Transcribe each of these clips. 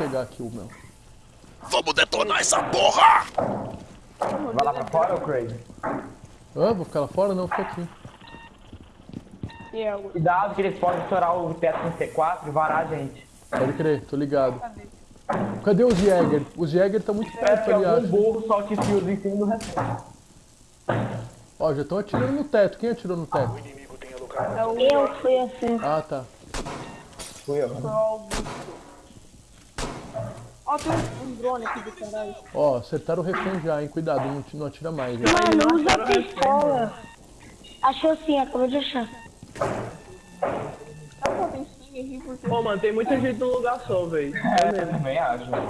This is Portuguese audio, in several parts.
pegar aqui o meu. Vamos detonar essa porra! Vai lá pra fora, ô Craig? Ah, vou ficar lá fora? Não, fica aqui. Cuidado que eles podem estourar o teto com C4 e varar a gente. Pode crer, tô ligado. Cadê os Jäger? Os Jäger estão muito perto ali, algum acho. burro solte fios em cima do refém. Ó, já estão atirando no teto. Quem atirou no teto? É o... Eu fui assim. Ah, tá. Fui eu. Ó, tem um, drone aqui do caralho. Ó, acertaram o refém já, hein? Cuidado, não, não atira mais. hein? Mano, usa a pistola. Achou sim, acabou de achar. Tá Pô, mano, tem muita gente num lugar só, velho. É, eu também acho. tá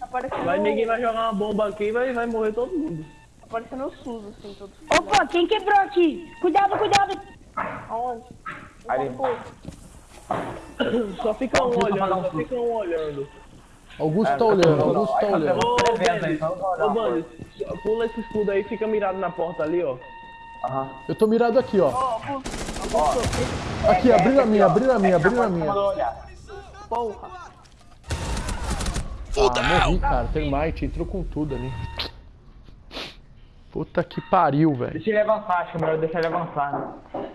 aparecendo... Vai, ninguém vai jogar uma bomba aqui e vai, vai morrer todo mundo. Tá aparecendo o SUS, assim, todo... Opa, quem quebrou aqui? Cuidado, cuidado. Aonde? Ali. Só fica um olhando, só fica um olhando. Augusto tá olhando, Augusto tá olhando. Ô, Bandes, pula esse escudo aí e fica mirado na porta ali, ó. Aham. Eu tô mirado aqui, ó. Aqui, abriu a minha, abriu a minha, abriu a minha. Porra. Ah, morri, cara. Termite entrou com tudo ali. Puta que pariu, velho. Deixa ele avançar, acho que é melhor deixar ele avançar, né?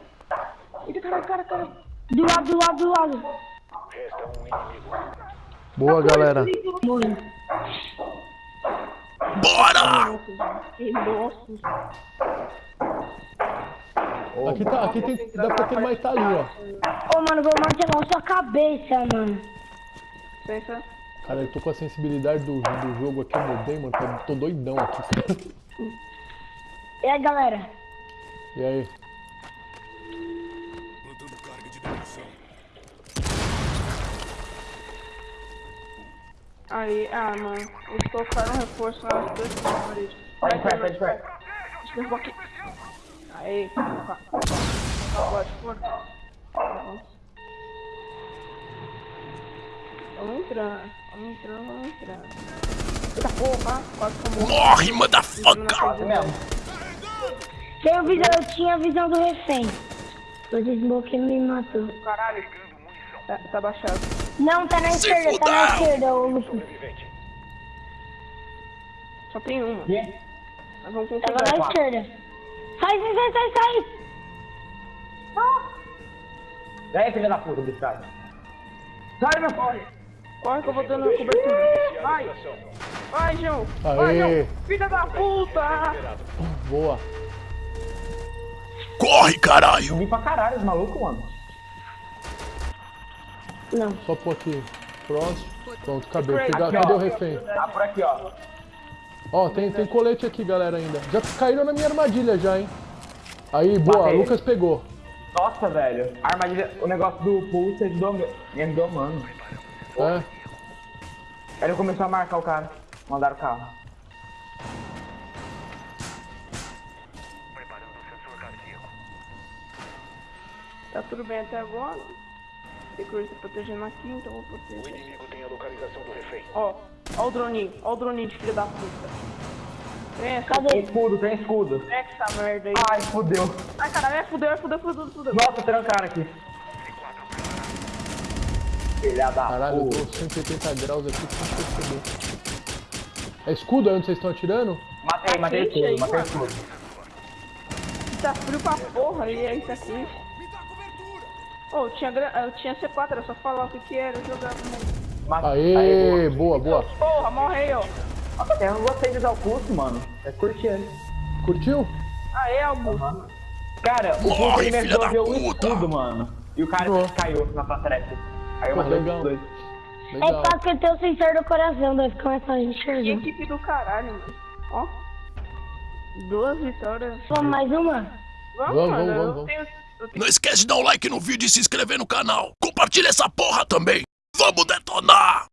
Eita, caralho, cara, cara. Do lado, do lado, do lado. Boa, galera. Bora! Que nossa. Aqui, tá, aqui tem, dá pra ter mais tá ali, ó. Ô, mano, vou martelar sua cabeça, mano. Pensa... Cara, eu tô com a sensibilidade do, do jogo aqui, eu mudei, mano. Tô, tô doidão aqui, cara. E aí, galera? E aí? Aí, ah, mano. Eles colocaram um reforço nas duas paredes. Tá de perto, tá de perto. Deixa eu aqui. Aí, colocar. Pode, pode. Vamos entrando, vamos entrando, vamos entrando. Eita porra, quase como Morre, motherfucker! Quase mesmo. Tenho visão, eu tinha a visão do refém. O desbloqueio me matou. caralho. Tá, tá baixado. Não, tá na Se esquerda, tá na esquerda, ô Lucas. Só tem uma. Quê? Mas vamos Tava configurar. na esquerda. Sai, sai, sai, sai, sai. E aí, filha da puta, biscate. Sai, meu pai. Corre que eu vou dando cobertura. Vai! Vai, João! Vai, Aê. João! Filha da puta! Boa. Corre, caralho! Subi pra caralho os malucos, mano. Não. Só pôr aqui. Pronto. Pronto, acabei. Aqui, Pegar- ó. cadê o refém? Tá por aqui, ó. Ó, tem, tem colete aqui, galera, ainda. Já caíram na minha armadilha já, hein? Aí, boa, Matei. Lucas pegou. Nossa, velho. A armadilha, o negócio do pulse ajudou, me ajudou, mano. É. Aí ele começou a marcar o cara. Mandaram o carro. Tá tudo bem até agora. Tem coisa tá protegendo aqui, então eu vou proteger. O inimigo tem a localização do refém. Ó, ó o droninho, ó o droninho de filho da puta. Vem Tem escudo, tem escudo. vem essa merda aí. Ai, fudeu. Ai, caralho, é fudeu, é fudeu, fudeu, fudeu. Nossa, trancaram aqui. Filha da Caralho, eu puta. tô 180 graus aqui sem perceber. É escudo aí onde vocês estão atirando? Matei, matei escudo, matei escudo. Tá frio pra porra e aí tá quente. Ô, eu tinha, eu tinha C4, era só falar o que que era, eu jogava. Mas... Matei. Aê, boa, boa. Porra, morre aí, ó. Nossa, eu não gostei de usar o custo, mano. É curtir ele. Curtiu? Aê, Augusto. Cara, o custo Morre, ele me ajudou a ver o escudo, mano. E o cara Boa. caiu na platrete. Aí eu matei os dois. É Legal. fácil que tem o sensor do coração, daí fica mais fácil de Que enxergar. equipe do caralho, mano. Ó. Duas vitórias. Vamos mais uma? Vamos, Vamos, mano. vamos, eu vamos. tenho. Eu tenho Não esquece de dar um like no vídeo e se inscrever no canal. Compartilha essa porra também. Vamos detonar!